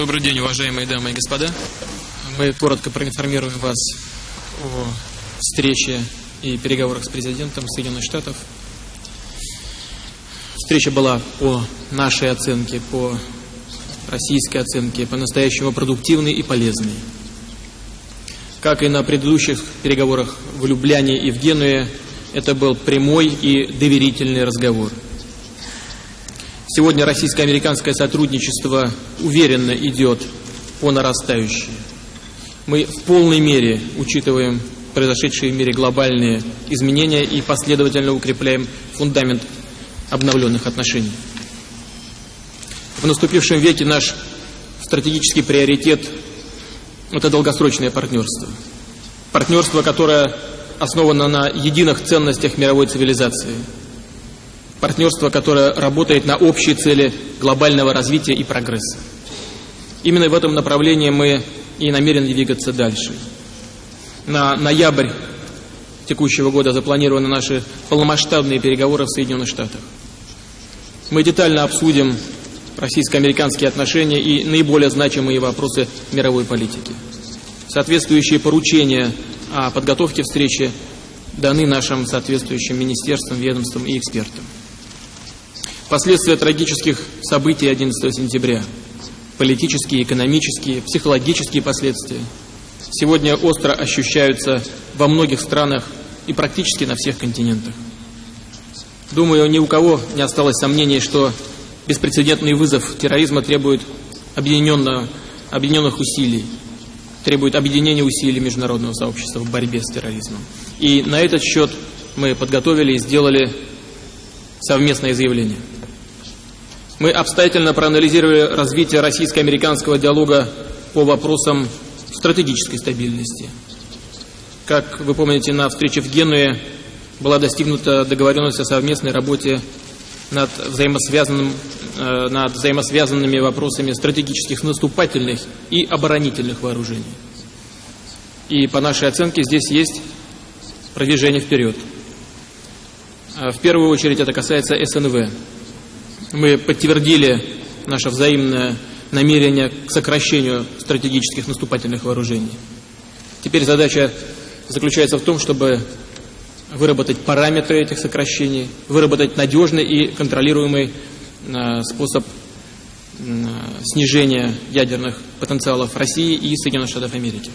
Добрый день, уважаемые дамы и господа. Мы коротко проинформируем вас о встрече и переговорах с президентом Соединенных Штатов. Встреча была по нашей оценке, по российской оценке, по-настоящему продуктивной и полезной. Как и на предыдущих переговорах в Любляне и в Генуе, это был прямой и доверительный разговор. Сегодня российско-американское сотрудничество уверенно идет по нарастающей. Мы в полной мере учитываем произошедшие в мире глобальные изменения и последовательно укрепляем фундамент обновленных отношений. В наступившем веке наш стратегический приоритет – это долгосрочное партнерство. Партнерство, которое основано на единых ценностях мировой цивилизации. Партнерство, которое работает на общие цели глобального развития и прогресса. Именно в этом направлении мы и намерены двигаться дальше. На ноябрь текущего года запланированы наши полномасштабные переговоры в Соединенных Штатах. Мы детально обсудим российско-американские отношения и наиболее значимые вопросы мировой политики. Соответствующие поручения о подготовке встречи даны нашим соответствующим министерствам, ведомствам и экспертам. Последствия трагических событий 11 сентября, политические, экономические, психологические последствия, сегодня остро ощущаются во многих странах и практически на всех континентах. Думаю, ни у кого не осталось сомнений, что Беспрецедентный вызов терроризма требует объединенных усилий, требует объединения усилий международного сообщества в борьбе с терроризмом. И на этот счет мы подготовили и сделали совместное заявление. Мы обстоятельно проанализировали развитие российско-американского диалога по вопросам стратегической стабильности. Как вы помните, на встрече в Генуе была достигнута договоренность о совместной работе над, взаимосвязанным, э, над взаимосвязанными вопросами стратегических наступательных и оборонительных вооружений. И по нашей оценке здесь есть продвижение вперед. Э, в первую очередь это касается СНВ. Мы подтвердили наше взаимное намерение к сокращению стратегических наступательных вооружений. Теперь задача заключается в том, чтобы выработать параметры этих сокращений, выработать надежный и контролируемый э, способ э, снижения ядерных потенциалов России и Соединенных Штатов Америки.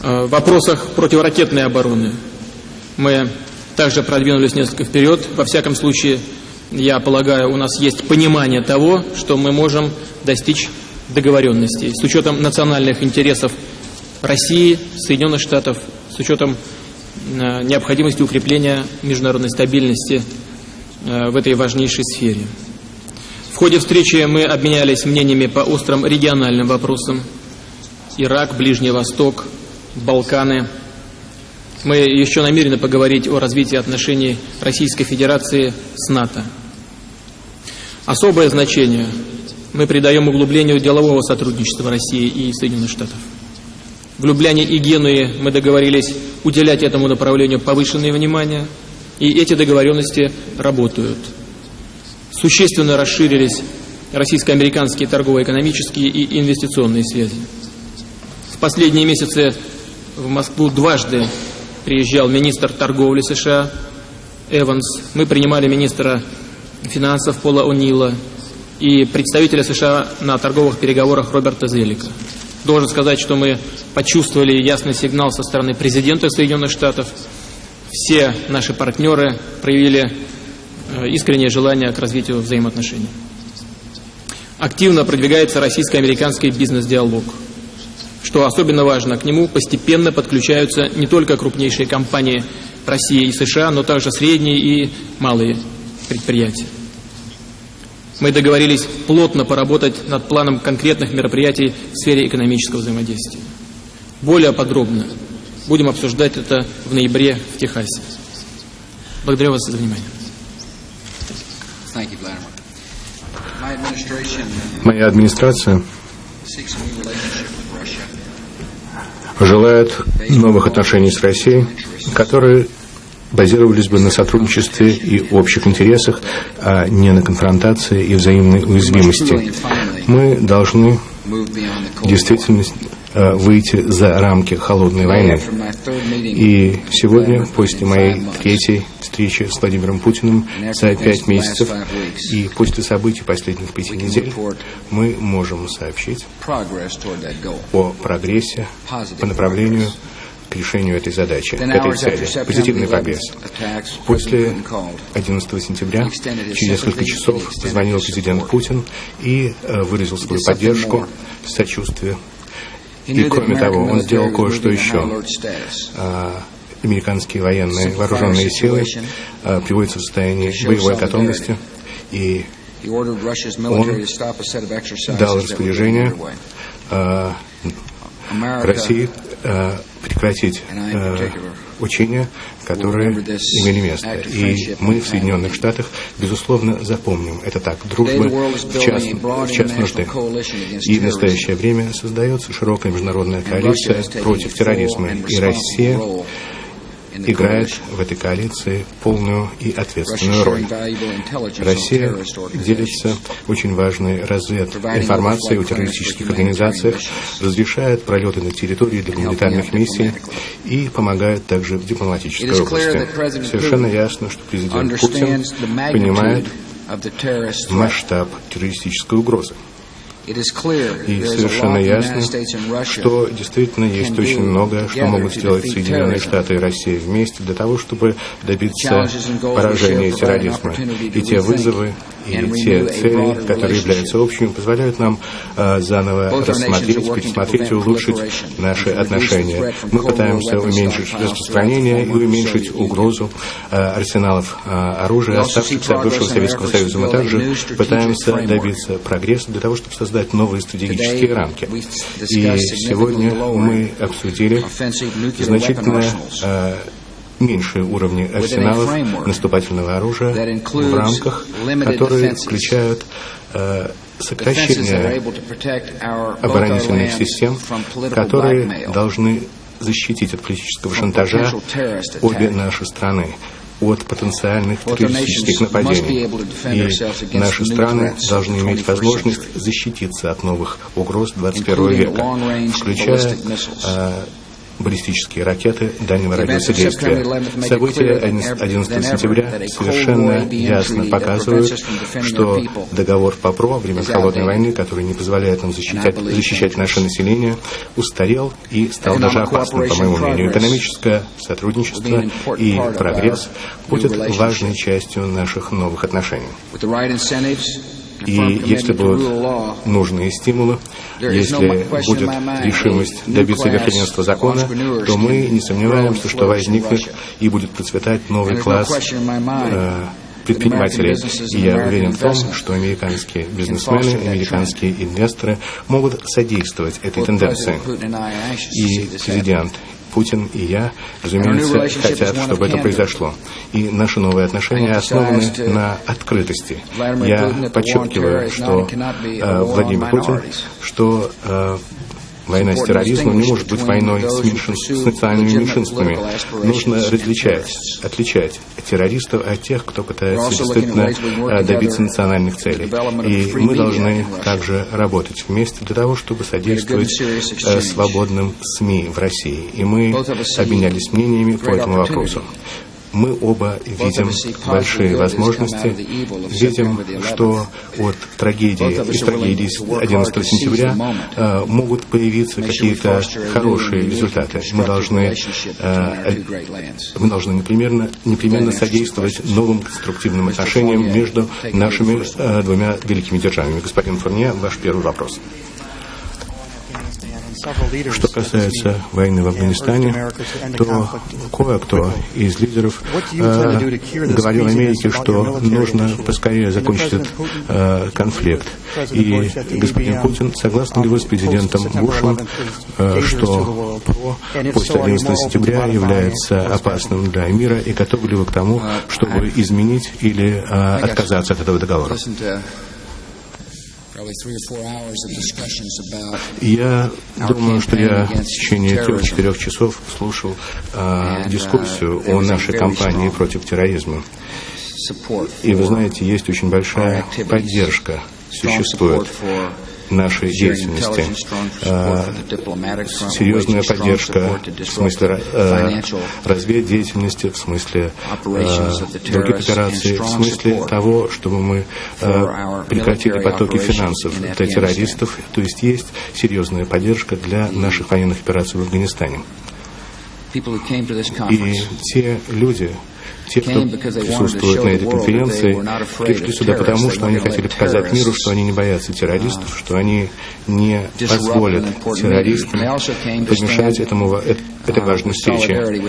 Э, в вопросах противоракетной обороны мы также продвинулись несколько вперед. Во всяком случае, я полагаю, у нас есть понимание того, что мы можем достичь договоренностей с учетом национальных интересов России, Соединенных Штатов, с учетом Э, необходимости укрепления международной стабильности э, в этой важнейшей сфере. В ходе встречи мы обменялись мнениями по острым региональным вопросам. Ирак, Ближний Восток, Балканы. Мы еще намерены поговорить о развитии отношений Российской Федерации с НАТО. Особое значение мы придаем углублению делового сотрудничества России и Соединенных Штатов. В Любляне и Генуе мы договорились уделять этому направлению повышенное внимание, и эти договоренности работают. Существенно расширились российско-американские торгово-экономические и инвестиционные связи. В последние месяцы в Москву дважды приезжал министр торговли США Эванс. Мы принимали министра финансов Пола О'Нила и представителя США на торговых переговорах Роберта Зелика. Должен сказать, что мы почувствовали ясный сигнал со стороны президента Соединенных Штатов. Все наши партнеры проявили э, искреннее желание к развитию взаимоотношений. Активно продвигается российско-американский бизнес-диалог. Что особенно важно, к нему постепенно подключаются не только крупнейшие компании России и США, но также средние и малые предприятия. Мы договорились плотно поработать над планом конкретных мероприятий в сфере экономического взаимодействия. Более подробно будем обсуждать это в ноябре в Техасе. Благодарю вас за внимание. Моя администрация желает новых отношений с Россией, которые базировались бы на сотрудничестве и общих интересах, а не на конфронтации и взаимной уязвимости. Мы должны действительно э, выйти за рамки холодной войны. И сегодня, после моей третьей встречи с Владимиром Путиным за пять месяцев и после событий последних пяти недель, мы можем сообщить о прогрессе по направлению к решению этой задачи, к этой цели. Позитивный прогресс. После 11 сентября, через несколько часов, позвонил президент Путин и э, выразил свою поддержку, сочувствие. И кроме того, он сделал кое-что еще. А, американские военные вооруженные силы а, приводятся в состояние боевой готовности, и он дал распоряжение а, России э, прекратить э, учения, которые имели место. И мы в Соединенных Штатах, безусловно, запомним это так. Дружба в час, в час нужды. И в настоящее время создается широкая международная коалиция против терроризма. И Россия играет в этой коалиции полную и ответственную роль. Россия делится очень важной развединформацией о террористических организациях, разрешает пролеты на территории для гуманитарных миссий и помогает также в дипломатической области. Совершенно ясно, что президент Путин понимает масштаб террористической угрозы. И совершенно ясно, что действительно есть очень многое, что могут сделать Соединенные Штаты и Россия вместе для того, чтобы добиться поражения терроризма. И те вызовы, и те цели, которые являются общими, позволяют нам э, заново рассмотреть, пересмотреть и улучшить наши отношения. Мы пытаемся уменьшить распространение и уменьшить угрозу э, арсеналов э, оружия, оставшихся от бывшего Советского Союза. Мы также пытаемся добиться прогресса для того, чтобы создать новые стратегические рамки. И сегодня мы обсудили значительно меньшие уровни арсеналов наступательного оружия в рамках, которые включают э, сокращение оборонительных систем, которые должны защитить от политического шантажа обе наши страны от потенциальных террористических нападений. И наши страны должны иметь возможность защититься от новых угроз 21 века, включая баллистические ракеты дальнего радиуса действия. События 11 сентября совершенно ясно показывают, что договор ПАПРО времен Холодной войны, который не позволяет нам защищать, защищать наше население, устарел и стал даже опасным, по моему мнению. Экономическое сотрудничество и прогресс будет важной частью наших новых отношений. И если будут нужные стимулы, если будет решимость добиться верховенства закона, то мы не сомневаемся, что возникнет и будет процветать новый класс э, предпринимателей. И я уверен в том, что американские бизнесмены, американские инвесторы могут содействовать этой тенденции. И президент Путин и я, разумеется, хотят, чтобы это произошло. И наши новые отношения основаны на открытости. Я подчеркиваю, что э, Владимир Путин, что э, Война с терроризмом не может быть войной с, меньшин... с национальными меньшинствами. Нужно различать, отличать террористов от тех, кто пытается действительно э, добиться национальных целей. И мы должны также работать вместе для того, чтобы содействовать э, свободным СМИ в России. И мы обменялись мнениями по этому вопросу мы оба видим большие возможности, видим, что от трагедии, из трагедии 11 сентября э, могут появиться какие-то хорошие результаты. Мы должны, э, мы должны непременно, непременно содействовать новым конструктивным отношениям между нашими э, двумя великими державами. Господин Фурне, ваш первый вопрос. Что касается войны в Афганистане, то кое-кто из лидеров э, говорил Америке, что нужно поскорее закончить этот э, конфликт. И господин Путин согласен ли вы с президентом Бушем, э, что ПРО после 11 сентября является опасным для мира, и готовы ли вы к тому, чтобы изменить или э, отказаться от этого договора? Я думаю, что я в течение трех-четырех часов слушал э, дискуссию о нашей кампании против терроризма. И вы знаете, есть очень большая поддержка, существует нашей деятельности. А, серьезная поддержка в смысле разведдеятельности, в смысле других операций, в смысле того, чтобы мы прекратили потоки финансов для террористов. То есть есть серьезная поддержка для наших военных операций в Афганистане. И те люди, те, кто присутствует на этой конференции, пришли сюда потому, что они хотели показать миру, что они не боятся террористов, что они не позволят террористам помешать этому, этой важной встрече.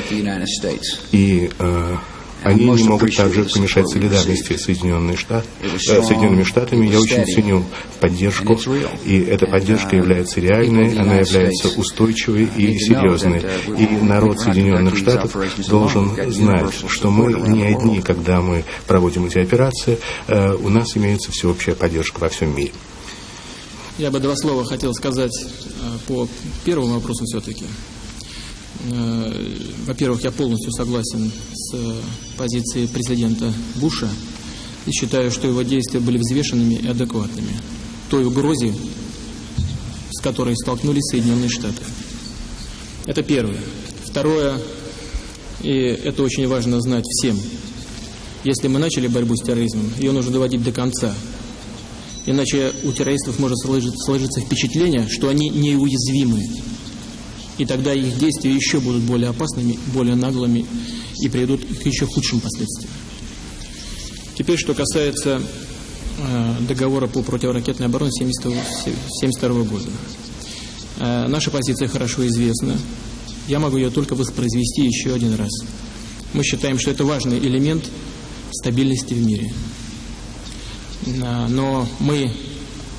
И э, они не могут также помешать солидарности Соединенных Штат, э, Соединенными Штатами. Я очень ценю поддержку, и эта поддержка является реальной, она является устойчивой и серьезной. И народ Соединенных Штатов должен знать, что мы не одни, когда мы проводим эти операции, э, у нас имеется всеобщая поддержка во всем мире. Я бы два слова хотел сказать э, по первому вопросу все-таки. Э, во-первых, я полностью согласен с э, позицией президента Буша и считаю, что его действия были взвешенными и адекватными той угрозе, с которой столкнулись Соединенные Штаты. Это первое. Второе, и это очень важно знать всем, если мы начали борьбу с терроризмом, ее нужно доводить до конца. Иначе у террористов может сложиться впечатление, что они неуязвимы и тогда их действия еще будут более опасными, более наглыми и приведут к еще худшим последствиям. Теперь, что касается э, договора по противоракетной обороне 1972 года. Э, наша позиция хорошо известна. Я могу ее только воспроизвести еще один раз. Мы считаем, что это важный элемент стабильности в мире. Э, но мы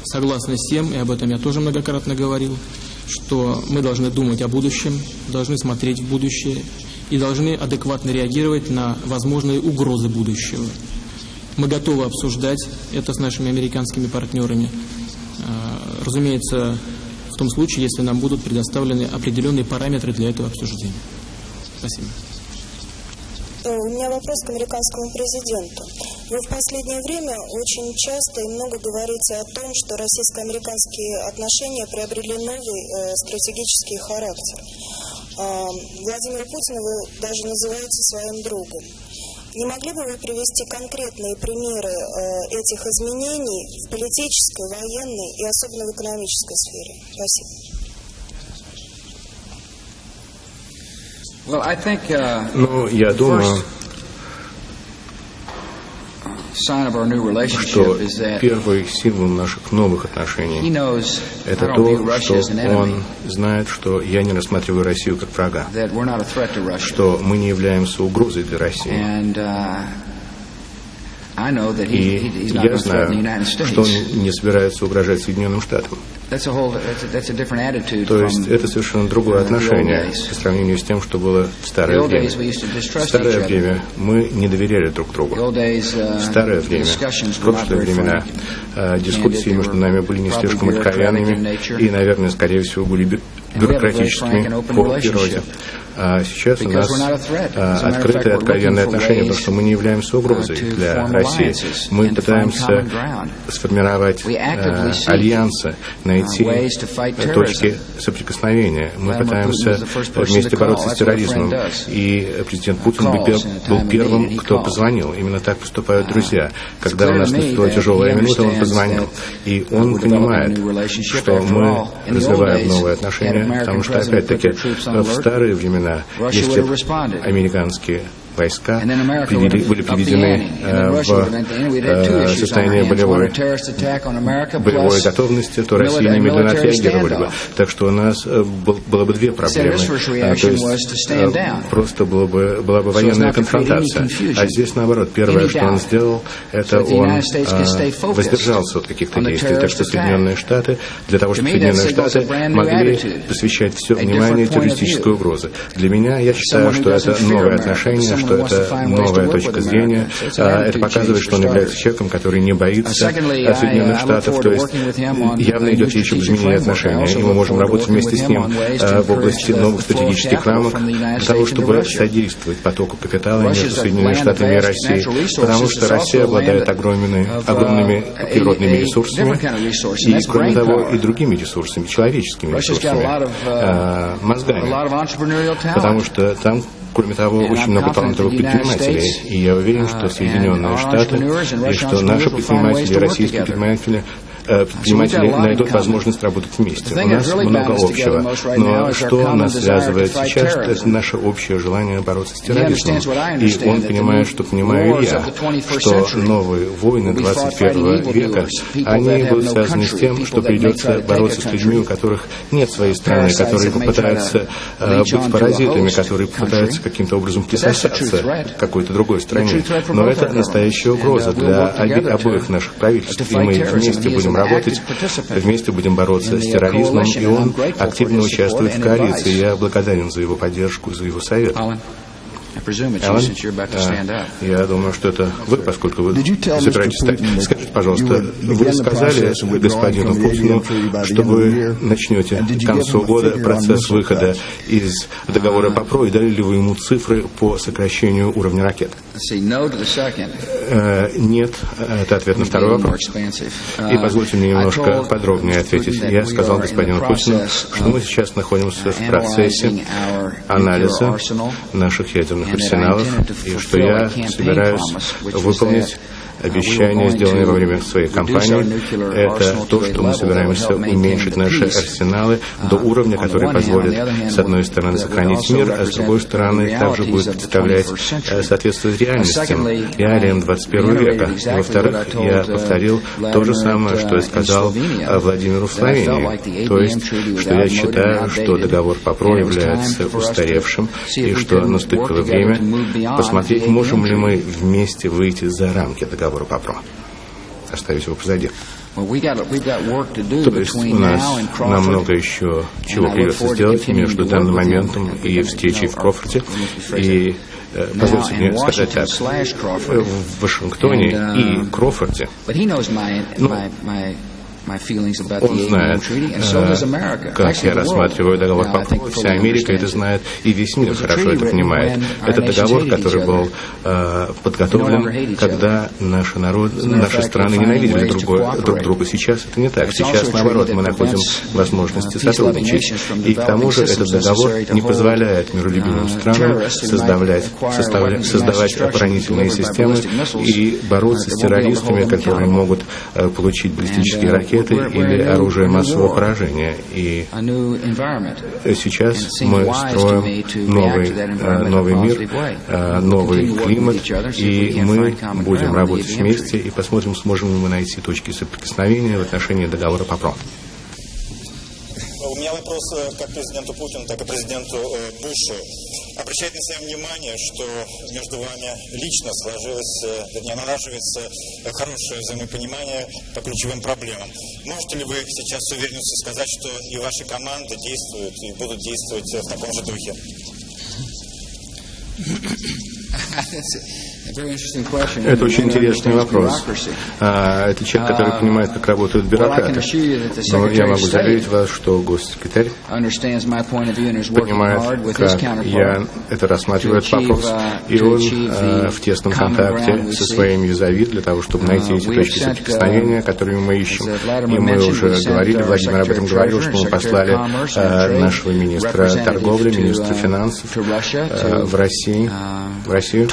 согласны с тем, и об этом я тоже многократно говорил, что мы должны думать о будущем, должны смотреть в будущее и должны адекватно реагировать на возможные угрозы будущего. Мы готовы обсуждать это с нашими американскими партнерами. А, разумеется, в том случае, если нам будут предоставлены определенные параметры для этого обсуждения. Спасибо. Э, у меня вопрос к американскому президенту. Вы в последнее время очень часто и много говорите о том, что российско-американские отношения приобрели новый э, стратегический характер. Э, Владимира Путина вы даже называете своим другом. Не могли бы вы привести конкретные примеры э, этих изменений в политической, военной и особенно в экономической сфере? Спасибо. Uh, ну, я думаю, что первый символ наших новых отношений – это то, что он знает, что я не рассматриваю Россию как врага, что мы не являемся угрозой для России. Uh, И я знаю, что он не собирается угрожать Соединенным Штатам. То есть это совершенно другое отношение по сравнению с тем, что было в старое время. В старое время мы не доверяли друг другу. В uh, старое время, в прошлые времена, э, дискуссии между нами были не слишком откровенными и, наверное, скорее всего, были бюрократическими по природе. А сейчас у нас а, открытые, откровенные отношения, потому что мы не являемся угрозой для России. Мы пытаемся сформировать а, альянсы, найти точки соприкосновения. Мы пытаемся вместе бороться с терроризмом. И президент Путин был первым, кто позвонил. Именно так поступают друзья. Когда у нас наступила тяжелая минута, он позвонил. И он понимает, что мы развиваем новые отношения, потому что, опять-таки, в старые времена времена, если американские войска привели, были приведены э, в э, состояние болевой, боевой готовности, то Россия немедленно отреагировали бы. Так что у нас э, был, было бы две проблемы. А, то есть просто было бы, была бы военная конфронтация. А здесь наоборот. Первое, что он сделал, это он а, воздержался от каких-то действий. Так что Соединенные Штаты, для того, чтобы Соединенные Штаты могли посвящать все внимание террористической угрозе. Для меня, я считаю, что это новое отношение, что это новая точка зрения. Это показывает, что он является человеком, который не боится Соединенных Штатов, то есть явно идет речь об изменении отношений. И мы можем работать вместе с ним в области новых стратегических рамок для того, чтобы содействовать потоку капитала между Соединенными Штатами и Россией, потому что Россия обладает огромными, огромными природными ресурсами и, кроме того, и другими ресурсами, человеческими ресурсами, э, мозгами, потому что там Кроме того, очень много талантливых предпринимателей. И я уверен, что Соединенные Штаты и что наши предприниматели, российские предприниматели предприниматели найдут возможность работать вместе. У нас много общего. Но что нас связывает сейчас, это наше общее желание бороться с терроризмом. И он понимает, что понимаю я, что новые войны 21 века, они будут связаны с тем, что придется бороться с людьми, у которых нет своей страны, которые попытаются э, быть паразитами, которые попытаются каким-то образом присосаться к какой-то другой стране. Но это настоящая угроза для обоих наших правительств, и мы вместе будем работать, вместе будем бороться с терроризмом, и он активно участвует в коалиции. Я благодарен за его поддержку, за его совет. Алан, я думаю, что это вы, поскольку вы собираетесь стать. Скажите, пожалуйста, вы сказали господину Путину, что вы начнете к концу года процесс выхода из договора по ПРО, и дали ли вы ему цифры по сокращению уровня ракет? Э, нет, это ответ на второй вопрос. И позвольте мне немножко подробнее ответить. Я сказал господину Путину, что мы сейчас находимся в процессе анализа наших ядерных арсеналов, и что я собираюсь выполнить обещания, сделанные во время своей кампании, это то, что мы собираемся уменьшить наши арсеналы до уровня, который позволит, с одной стороны, сохранить мир, а с другой стороны, также будет представлять э, соответствовать реальностям, реалиям 21 века. Во-вторых, я повторил то же самое, что я сказал Владимиру в Словении, то есть, что я считаю, что договор по ПРО является устаревшим, и что наступило время посмотреть, можем ли мы вместе выйти за рамки договора разговору по ПРО. Оставить его позади. То есть у нас нам много еще чего придется сделать между данным моментом и встречей в Крофорте. И э, позвольте мне сказать так, в Вашингтоне uh, и Крофорте, ну, он знает, э, как я рассматриваю договор по Вся Америка это знает, и весь мир хорошо это понимает. Это договор, который был э, подготовлен, когда наши, народ, наши страны ненавидели другой, друг друга. Сейчас это не так. Сейчас, наоборот, мы находим возможности сотрудничать. И к тому же этот договор не позволяет миролюбивым странам создавать, создавать оборонительные системы и бороться с террористами, которые могут э, получить баллистические ракеты ракеты или оружие массового поражения. И сейчас мы строим новый, э, новый мир, э, новый климат, и мы будем работать вместе и посмотрим, сможем ли мы найти точки соприкосновения в отношении договора по ПРО. Вопрос э, как президенту Путину, так и президенту Бушу. Обращает на себя внимание, что между вами лично сложилось, э, вернее, налаживается э, хорошее взаимопонимание по ключевым проблемам. Можете ли вы сейчас с уверенностью сказать, что и ваши команды действуют и будут действовать в таком же духе? Это очень интересный вопрос. А, это человек, который uh, понимает, как работают бюрократы. Но я могу заверить вас, что госсекретарь понимает, как я это рассматривает вопрос. Uh, и он а, в тесном контакте со своим юзави для того, чтобы найти uh, эти точки соприкосновения, которые мы ищем. И мы уже говорили, Владимир об этом говорил, что мы послали а, нашего министра торговли, министра финансов в Россию, в Россию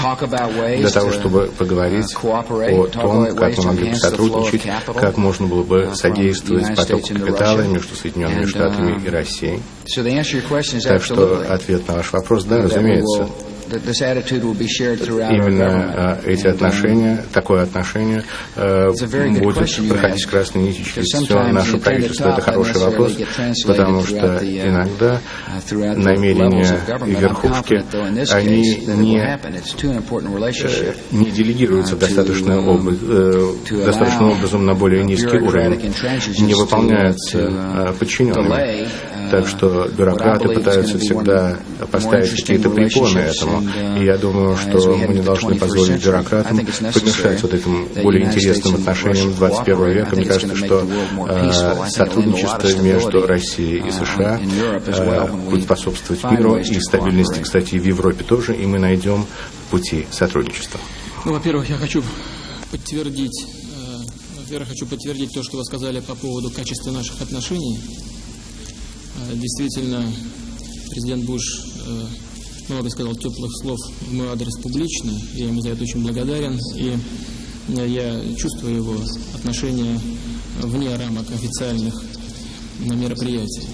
для того, чтобы поговорить о том, как мы могли бы сотрудничать, как можно было бы содействовать потоку капитала между Соединенными Штатами и Россией. Так что ответ на ваш вопрос, да, разумеется. Именно эти отношения, такое отношение э, будет проходить красной нитью через все наше правительство. Это хороший вопрос, потому что uh, иногда uh, намерения верхушки, они не, э, не делегируются достаточно, об, э, достаточным образом на более низкий уровень, не выполняются подчиненными. Так что бюрократы пытаются всегда поставить какие-то препоны этому. И я думаю, что мы не должны позволить бюрократам помешать вот этим более интересным отношениям 21 века. Мне кажется, что э, сотрудничество между Россией и США э, будет способствовать миру и стабильности, кстати, в Европе тоже, и мы найдем пути сотрудничества. Ну, во-первых, я хочу подтвердить, э, во-первых, хочу подтвердить то, что вы сказали по поводу качества наших отношений. Э, действительно, президент Буш э, много сказал теплых слов в мой адрес публично. Я ему за это очень благодарен. И я чувствую его отношение вне рамок официальных мероприятий.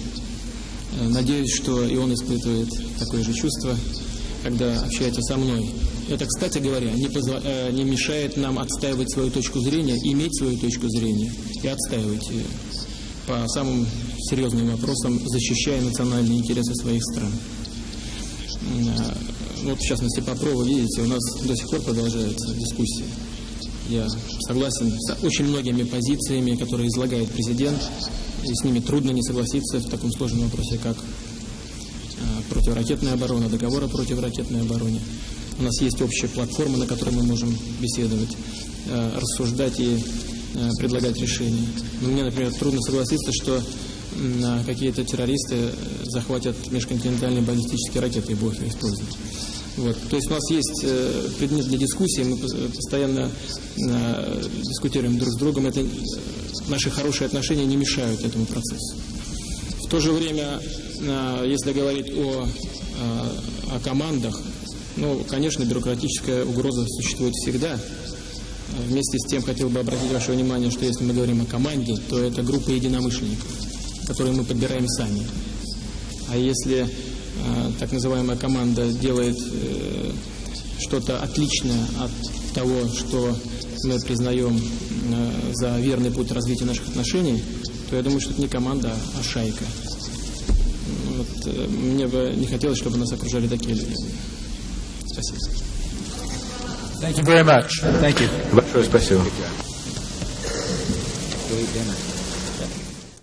Надеюсь, что и он испытывает такое же чувство, когда общается со мной. Это, кстати говоря, не, позва... не мешает нам отстаивать свою точку зрения, иметь свою точку зрения и отстаивать ее по самым серьезным вопросам, защищая национальные интересы своих стран. А, вот, в частности, по ПРО, видите, у нас до сих пор продолжается дискуссия. Я согласен с очень многими позициями, которые излагает президент, и с ними трудно не согласиться в таком сложном вопросе, как а, противоракетная оборона, договор о противоракетной обороне. У нас есть общая платформа, на которой мы можем беседовать, а, рассуждать и предлагать решения. Но мне, например, трудно согласиться, что какие-то террористы э, захватят межконтинентальные баллистические ракеты и будут их использовать. Вот. То есть у нас есть э, предмет для дискуссии, мы постоянно э, дискутируем друг с другом. Это, наши хорошие отношения не мешают этому процессу. В то же время, если говорить о, о командах, ну, конечно, бюрократическая угроза существует всегда. Вместе с тем хотел бы обратить ваше внимание, что если мы говорим о команде, то это группа единомышленников которые мы подбираем сами. А если э, так называемая команда делает э, что-то отличное от того, что мы признаем э, за верный путь развития наших отношений, то я думаю, что это не команда, а шайка. Вот, э, мне бы не хотелось, чтобы нас окружали такие люди. Спасибо. Thank you very much. Thank you. Большое спасибо.